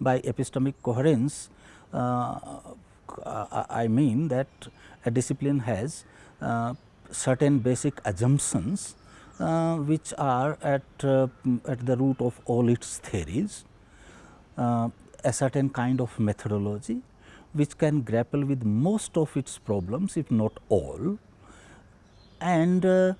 by epistemic coherence, uh, I mean that a discipline has uh, certain basic assumptions uh, which are at, uh, at the root of all its theories, uh, a certain kind of methodology which can grapple with most of its problems if not all and uh,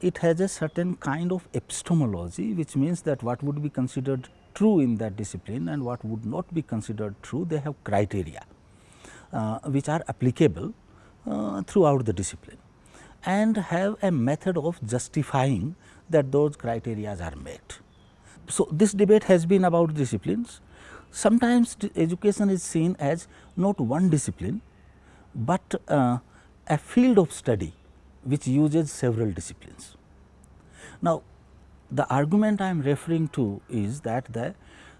it has a certain kind of epistemology which means that what would be considered true in that discipline and what would not be considered true they have criteria uh, which are applicable uh, throughout the discipline and have a method of justifying that those criteria are met. So, this debate has been about disciplines. Sometimes education is seen as not one discipline, but uh, a field of study which uses several disciplines. Now, the argument I am referring to is that the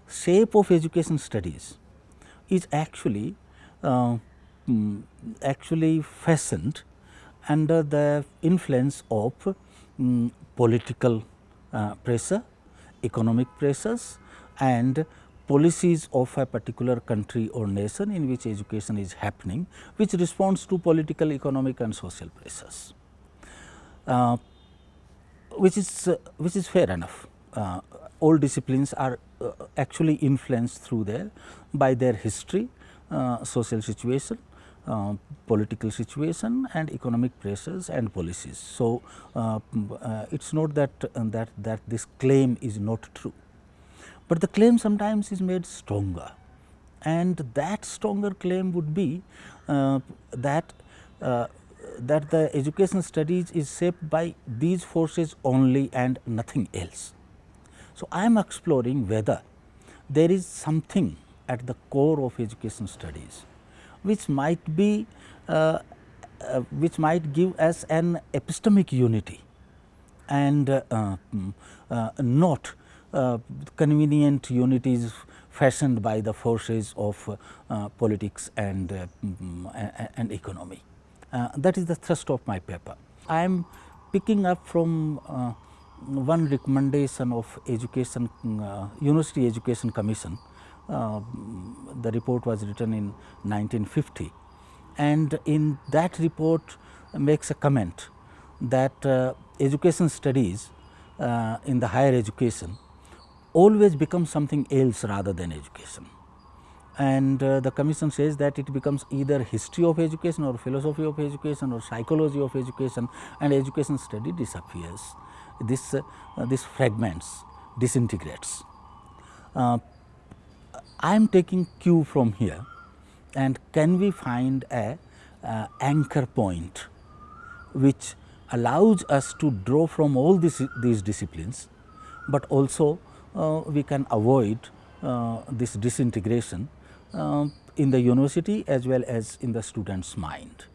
shape of education studies is actually uh, mm, actually fashioned under the influence of um, political uh, pressure, economic pressures and policies of a particular country or nation in which education is happening, which responds to political, economic and social pressures. Uh, which is uh, which is fair enough. Uh, all disciplines are uh, actually influenced through their by their history, uh, social situation, uh, political situation and economic pressures and policies. So, it is not that that that this claim is not true, but the claim sometimes is made stronger and that stronger claim would be that that the education studies is shaped by these forces only and nothing else. So, I am exploring whether there is something at the core of education studies which might be uh, uh, which might give us an epistemic unity and uh, mm, uh not uh, convenient unities fashioned by the forces of uh, politics and, mm, and economy. Uh, that is the thrust of my paper. I am picking up from uh, one recommendation of education uh, University Education Commission. Uh, the report was written in 1950 and in that report makes a comment that uh, education studies uh, in the higher education always become something else rather than education and uh, the commission says that it becomes either history of education or philosophy of education or psychology of education and education study disappears. This, uh, uh, this fragments, disintegrates. Uh, I am taking cue from here and can we find a uh, anchor point which allows us to draw from all this, these disciplines, but also uh, we can avoid this disintegration Uh, in the university as well as in the student's mind.